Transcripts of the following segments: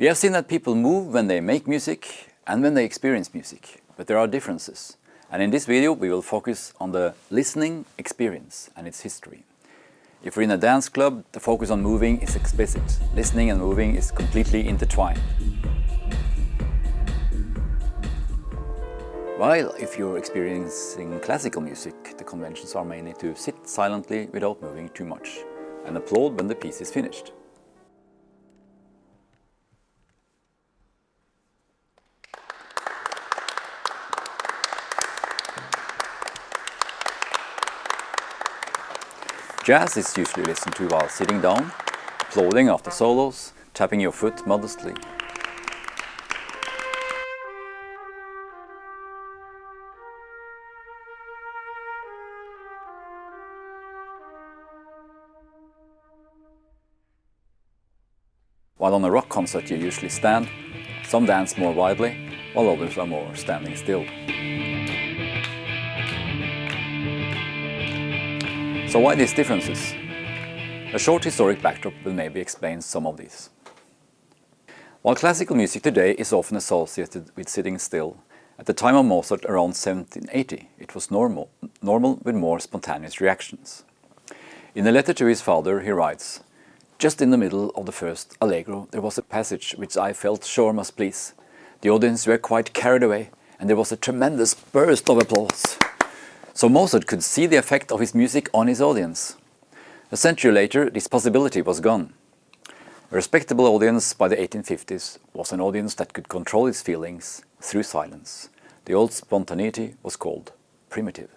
We have seen that people move when they make music and when they experience music, but there are differences. And in this video we will focus on the listening experience and its history. If we're in a dance club, the focus on moving is explicit. Listening and moving is completely intertwined. While if you're experiencing classical music, the conventions are mainly to sit silently without moving too much and applaud when the piece is finished. Jazz is usually listened to while sitting down, applauding after solos, tapping your foot modestly. While on a rock concert you usually stand, some dance more widely, while others are more standing still. So why these differences? A short historic backdrop will maybe explain some of these. While classical music today is often associated with sitting still, at the time of Mozart around 1780 it was normal, normal with more spontaneous reactions. In a letter to his father he writes, Just in the middle of the first allegro there was a passage which I felt sure must please. The audience were quite carried away and there was a tremendous burst of applause. So Mozart could see the effect of his music on his audience. A century later, this possibility was gone. A respectable audience by the 1850s was an audience that could control its feelings through silence. The old spontaneity was called primitive.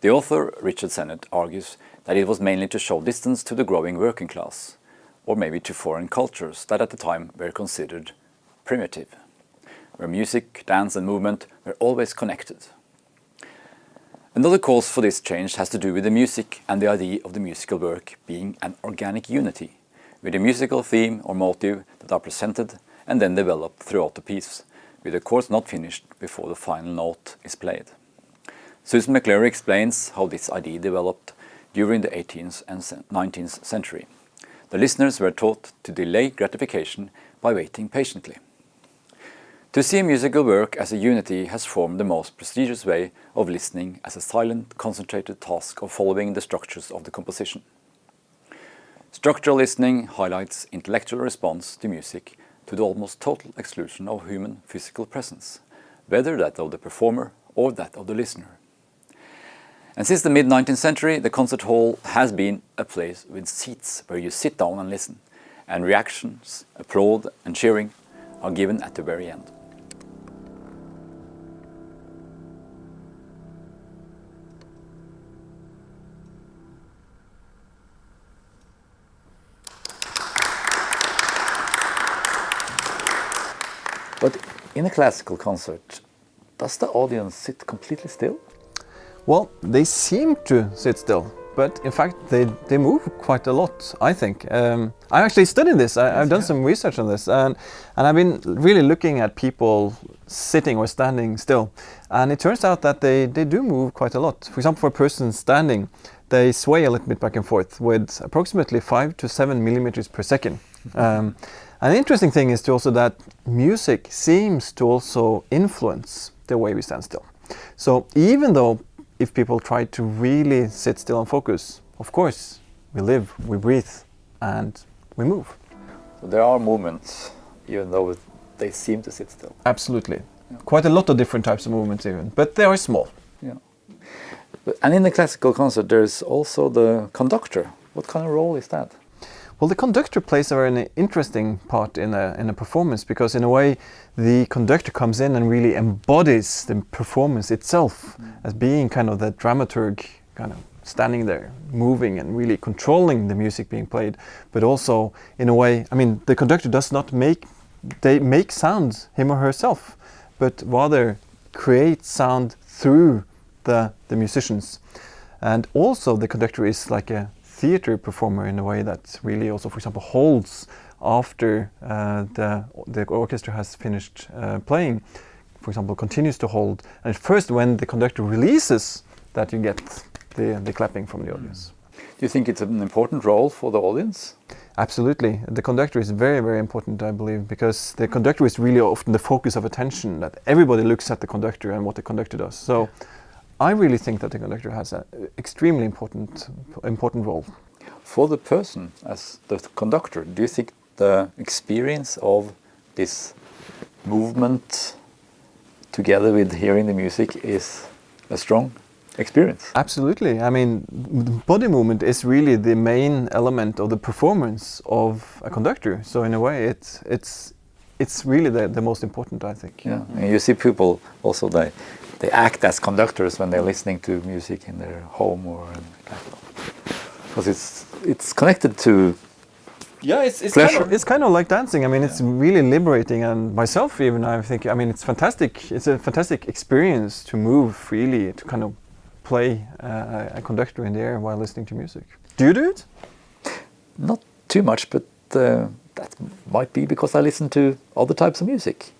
The author, Richard Sennett, argues that it was mainly to show distance to the growing working class, or maybe to foreign cultures that at the time were considered primitive, where music, dance and movement were always connected. Another cause for this change has to do with the music and the idea of the musical work being an organic unity, with a musical theme or motive that are presented and then developed throughout the piece, with the chords not finished before the final note is played. Susan McClary explains how this idea developed during the 18th and 19th century. The listeners were taught to delay gratification by waiting patiently. To see a musical work as a unity has formed the most prestigious way of listening as a silent, concentrated task of following the structures of the composition. Structural listening highlights intellectual response to music to the almost total exclusion of human physical presence, whether that of the performer or that of the listener. And since the mid-19th century, the concert hall has been a place with seats where you sit down and listen, and reactions, applaud and cheering are given at the very end. But in a classical concert, does the audience sit completely still? Well, they seem to sit still, but in fact they, they move quite a lot, I think. Um, I actually studied this, I, have done some research on this, and, and I've been really looking at people sitting or standing still. And it turns out that they, they do move quite a lot. For example, for a person standing, they sway a little bit back and forth with approximately 5 to 7 millimeters per second. Um, an interesting thing is also that music seems to also influence the way we stand still. So even though if people try to really sit still and focus, of course, we live, we breathe, and we move. So there are movements, even though they seem to sit still. Absolutely. Yeah. Quite a lot of different types of movements even, but they are small. Yeah. And in the classical concert, there's also the conductor. What kind of role is that? Well, the conductor plays a very interesting part in a, in a performance because in a way the conductor comes in and really embodies the performance itself mm. as being kind of the dramaturg kind of standing there, moving and really controlling the music being played, but also in a way, I mean, the conductor does not make, they make sound, him or herself, but rather create sound through the, the musicians. And also the conductor is like a theater performer in a way that really also, for example, holds after uh, the, the orchestra has finished uh, playing, for example, continues to hold. And first when the conductor releases that you get the, the clapping from the audience. Do you think it's an important role for the audience? Absolutely. The conductor is very, very important, I believe, because the conductor is really often the focus of attention, that everybody looks at the conductor and what the conductor does. So I really think that the conductor has an extremely important, important role. For the person as the conductor, do you think the experience of this movement together with hearing the music is a strong experience? Absolutely. I mean, body movement is really the main element of the performance of a conductor. So in a way, it's it's it's really the, the most important, I think. Yeah, and you see people also they they act as conductors when they're listening to music in their home or because it's it's connected to yeah, it's, it's Pleasure. kind of it's kind of like dancing. I mean, it's really liberating, and myself even I think I mean it's fantastic. It's a fantastic experience to move freely, to kind of play uh, a conductor in the air while listening to music. Do you do it? not too much, but uh, that might be because I listen to other types of music.